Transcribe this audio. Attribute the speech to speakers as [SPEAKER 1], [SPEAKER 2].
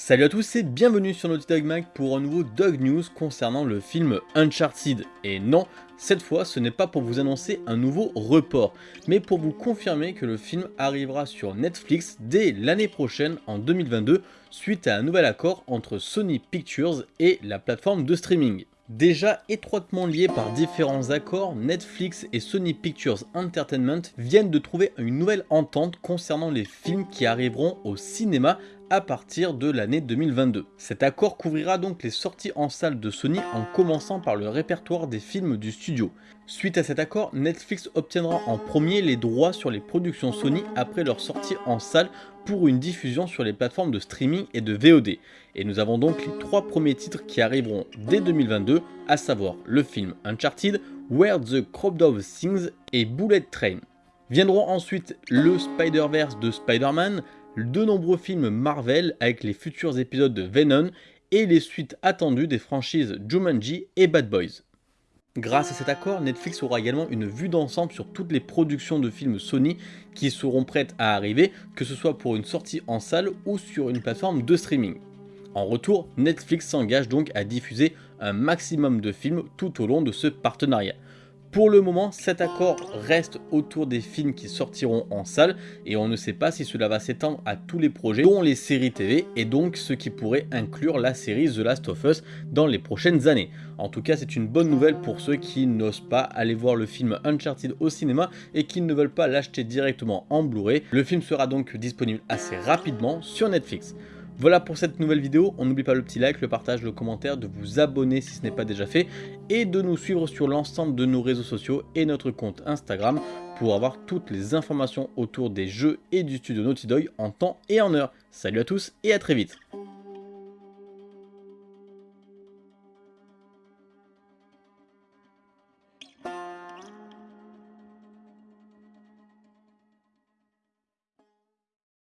[SPEAKER 1] Salut à tous et bienvenue sur Naughty Dog Mag pour un nouveau Dog News concernant le film Uncharted. Et non, cette fois ce n'est pas pour vous annoncer un nouveau report, mais pour vous confirmer que le film arrivera sur Netflix dès l'année prochaine en 2022 suite à un nouvel accord entre Sony Pictures et la plateforme de streaming. Déjà étroitement liés par différents accords, Netflix et Sony Pictures Entertainment viennent de trouver une nouvelle entente concernant les films qui arriveront au cinéma à partir de l'année 2022. Cet accord couvrira donc les sorties en salle de Sony en commençant par le répertoire des films du studio. Suite à cet accord, Netflix obtiendra en premier les droits sur les productions Sony après leur sortie en salle pour une diffusion sur les plateformes de streaming et de VOD. Et nous avons donc les trois premiers titres qui arriveront dès 2022, à savoir le film Uncharted, Where the Crop Dove Sings et Bullet Train. Viendront ensuite le Spider-Verse de Spider-Man, de nombreux films Marvel avec les futurs épisodes de Venom et les suites attendues des franchises Jumanji et Bad Boys. Grâce à cet accord, Netflix aura également une vue d'ensemble sur toutes les productions de films Sony qui seront prêtes à arriver, que ce soit pour une sortie en salle ou sur une plateforme de streaming. En retour, Netflix s'engage donc à diffuser un maximum de films tout au long de ce partenariat. Pour le moment, cet accord reste autour des films qui sortiront en salle et on ne sait pas si cela va s'étendre à tous les projets, dont les séries TV et donc ce qui pourrait inclure la série The Last of Us dans les prochaines années. En tout cas, c'est une bonne nouvelle pour ceux qui n'osent pas aller voir le film Uncharted au cinéma et qui ne veulent pas l'acheter directement en Blu-ray. Le film sera donc disponible assez rapidement sur Netflix. Voilà pour cette nouvelle vidéo, on n'oublie pas le petit like, le partage, le commentaire, de vous abonner si ce n'est pas déjà fait et de nous suivre sur l'ensemble de nos réseaux sociaux et notre compte Instagram pour avoir toutes les informations autour des jeux et du studio Naughty Dog en temps et en heure. Salut à tous et à très vite